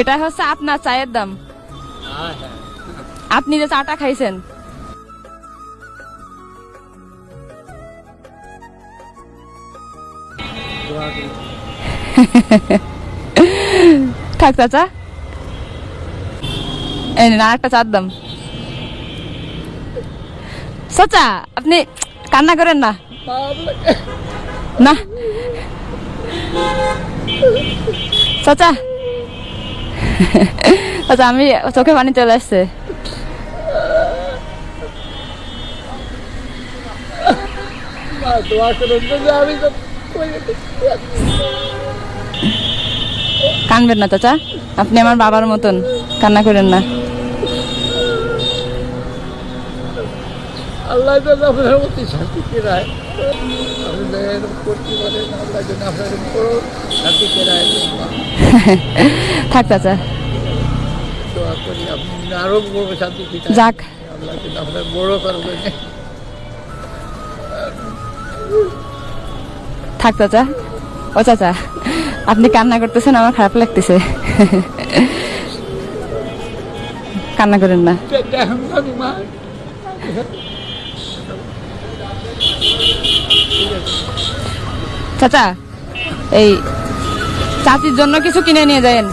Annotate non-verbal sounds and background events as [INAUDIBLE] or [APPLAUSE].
এটা হচ্ছে আপনার চায়ের দাম। আপনি যে চাটা খাইছেন। থাক চাচা। এই আরেকটা চার দাম। চাচা, আপনি কান্না করেন না। না। চাচা। [LAUGHS] চাচা আমি চোখে পানি চলে আসছে। কানবেন না চাচা। আপনি আমার বাবার মতন। কান্না করেন না। আল্লাহ আপনার শান্তি আপনি যেন [LAUGHS] করি আপনি যেন শান্তি যাক। আল্লাহ আপনার বড় করবেন থাক চাচা। ও চাচা আপনি কান্না করতেছেন আমার খারাপ লাগতেছে। কান্না করেন না। চাচা এই চাচির জন্য কিছু কিনে নিয়ে যায়েন।